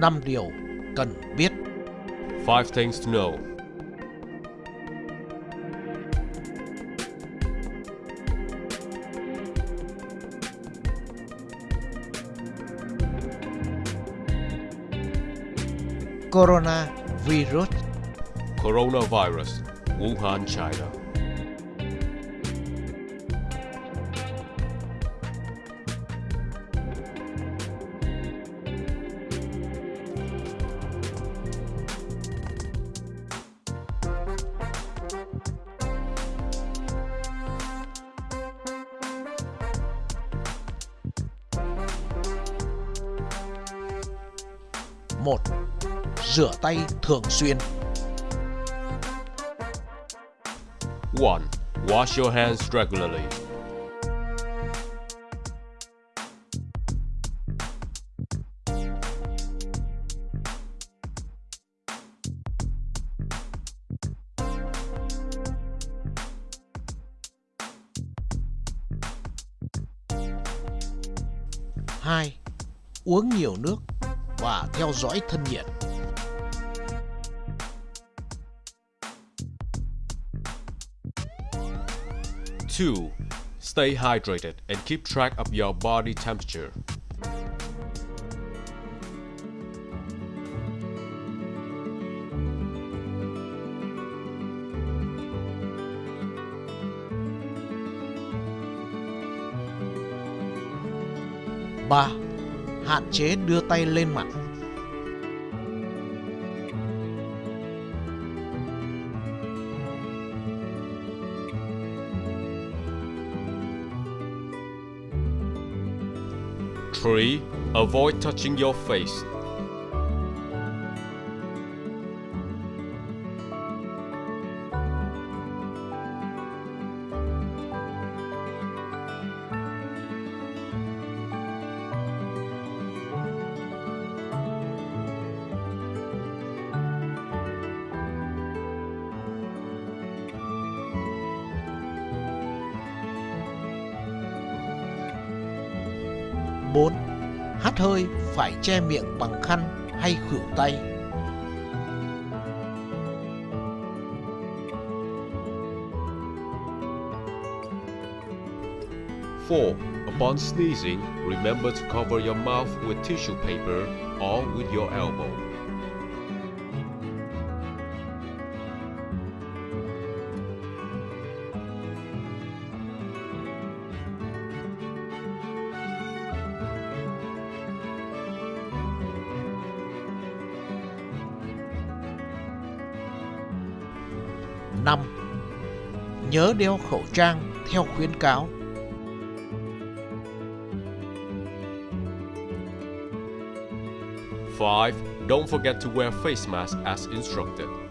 5 điều cần biết. 5 things to know. Coronavirus Coronavirus, Wuhan, China. Một Rửa tay thường xuyên 1. Wash your hands regularly. hai Uống nhiều nước và theo dõi thân nhiệt 2. Stay hydrated and keep track of your body temperature. ba Hạn chế đưa tay lên mặt Three, Avoid touching your face. 4. Hắt hơi phải che miệng bằng khăn hay khửu tay. Four. Upon sneezing, remember to cover your mouth with tissue paper or with your elbow. 5. Nhớ đeo khẩu trang theo khuyến cáo. Five. Don't forget to wear face mask as instructed.